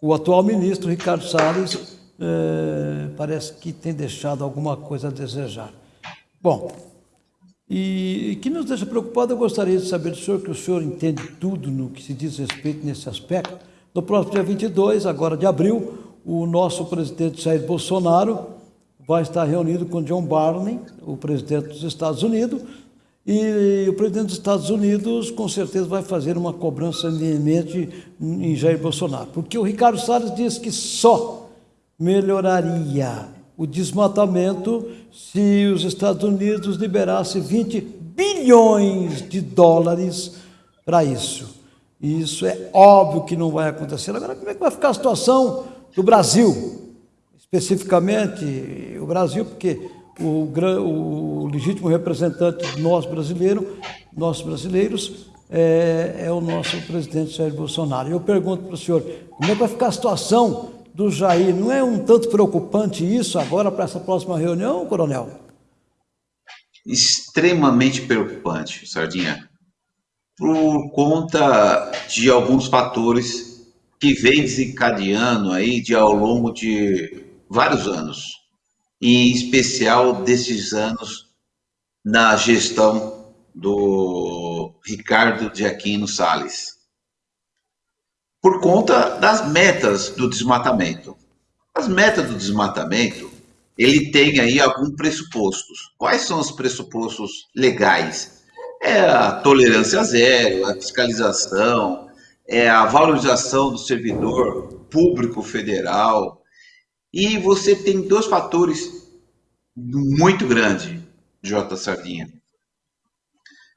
o atual ministro, Ricardo Salles, é, parece que tem deixado alguma coisa a desejar. Bom, e, e que nos deixa preocupado, eu gostaria de saber do senhor, que o senhor entende tudo no que se diz respeito nesse aspecto. No próximo dia 22, agora de abril, o nosso presidente Jair Bolsonaro vai estar reunido com John Barney, o presidente dos Estados Unidos, e o presidente dos Estados Unidos com certeza vai fazer uma cobrança iminente em Jair Bolsonaro, porque o Ricardo Salles disse que só melhoraria o desmatamento se os Estados Unidos liberassem 20 bilhões de dólares para isso. E isso é óbvio que não vai acontecer. Agora, como é que vai ficar a situação do Brasil? Especificamente o Brasil, porque o, o legítimo representante nós brasileiros, nós brasileiros, é, é, o nosso presidente Jair Bolsonaro. Eu pergunto para o senhor, como é que vai ficar a situação do Jair. Não é um tanto preocupante isso agora para essa próxima reunião, coronel? Extremamente preocupante, Sardinha, por conta de alguns fatores que vem desencadeando aí de ao longo de vários anos, em especial desses anos na gestão do Ricardo de Aquino Salles por conta das metas do desmatamento. As metas do desmatamento, ele tem aí alguns pressupostos. Quais são os pressupostos legais? É a tolerância zero, a fiscalização, é a valorização do servidor público federal. E você tem dois fatores muito grandes, J. Sardinha,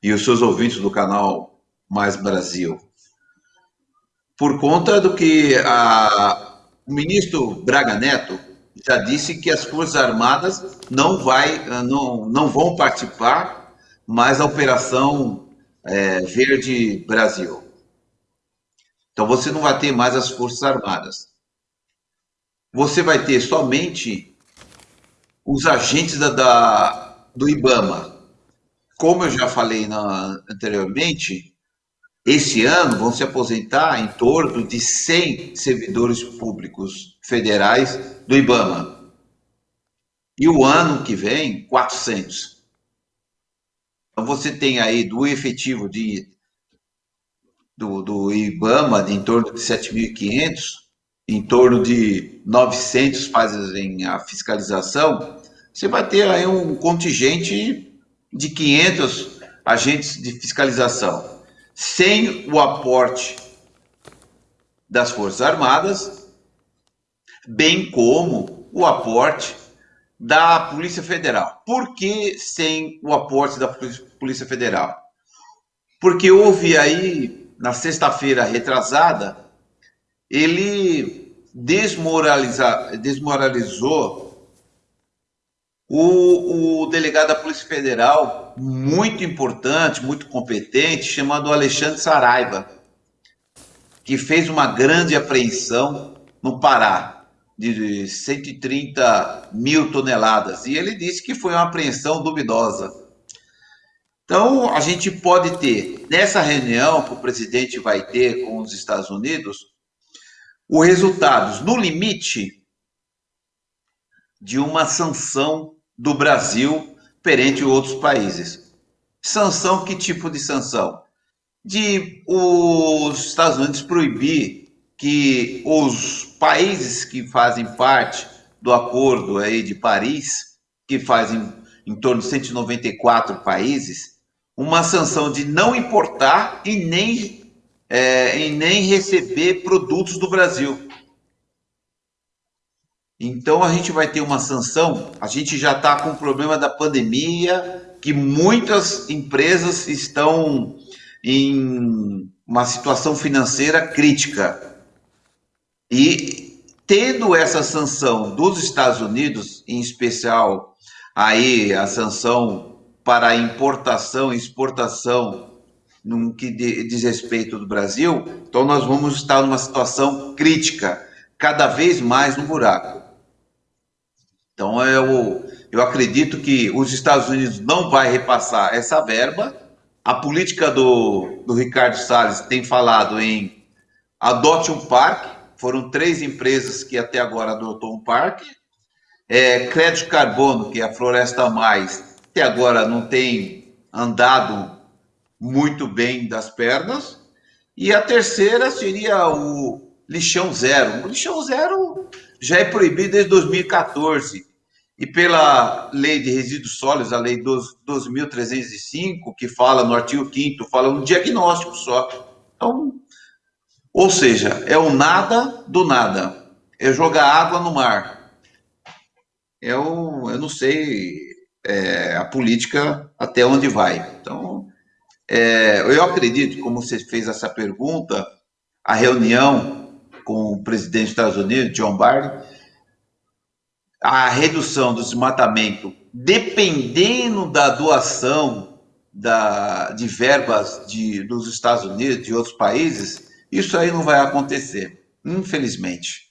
e os seus ouvintes do canal Mais Brasil por conta do que a, o ministro Braga Neto já disse que as Forças Armadas não, vai, não, não vão participar mais da Operação é, Verde Brasil. Então você não vai ter mais as Forças Armadas. Você vai ter somente os agentes da, da do IBAMA. Como eu já falei na, anteriormente, esse ano vão se aposentar em torno de 100 servidores públicos federais do IBAMA. E o ano que vem, 400. Então você tem aí do efetivo de, do, do IBAMA de em torno de 7.500, em torno de 900 fazem a fiscalização, você vai ter aí um contingente de 500 agentes de fiscalização sem o aporte das Forças Armadas, bem como o aporte da Polícia Federal. Por que sem o aporte da Polícia Federal? Porque houve aí, na sexta-feira retrasada, ele desmoraliza, desmoralizou o, o, delegado da Polícia Federal, muito importante, muito competente, chamado Alexandre Saraiva, que fez uma grande apreensão no Pará, de 130 mil toneladas. E ele disse que foi uma apreensão duvidosa. Então, a gente pode ter, nessa reunião que o presidente vai ter com os Estados Unidos, os resultados, no limite, de uma sanção do Brasil perante outros países. Sanção, que tipo de sanção? De os Estados Unidos proibir que os países que fazem parte do acordo aí de Paris, que fazem em torno de 194 países, uma sanção de não importar e nem, é, e nem receber produtos do Brasil. Então a gente vai ter uma sanção. A gente já está com o problema da pandemia, que muitas empresas estão em uma situação financeira crítica. E tendo essa sanção dos Estados Unidos, em especial aí a sanção para importação e exportação no que diz respeito do Brasil, então nós vamos estar numa situação crítica, cada vez mais no buraco. Então eu, eu acredito que os Estados Unidos não vai repassar essa verba. A política do, do Ricardo Salles tem falado em adote um parque, foram três empresas que até agora adotou um parque. É, crédito carbono, que é a Floresta Mais, até agora não tem andado muito bem das pernas. E a terceira seria o lixão zero. O lixão zero já é proibido desde 2014. E pela lei de resíduos sólidos, a lei 12.305, que fala no artigo 5 fala um diagnóstico só. Então, ou seja, é o nada do nada. É jogar água no mar. É o, eu não sei é, a política até onde vai. Então, é, eu acredito, como você fez essa pergunta, a reunião com o presidente dos Estados Unidos, John Biden, a redução do desmatamento, dependendo da doação da, de verbas de, dos Estados Unidos, de outros países, isso aí não vai acontecer, infelizmente.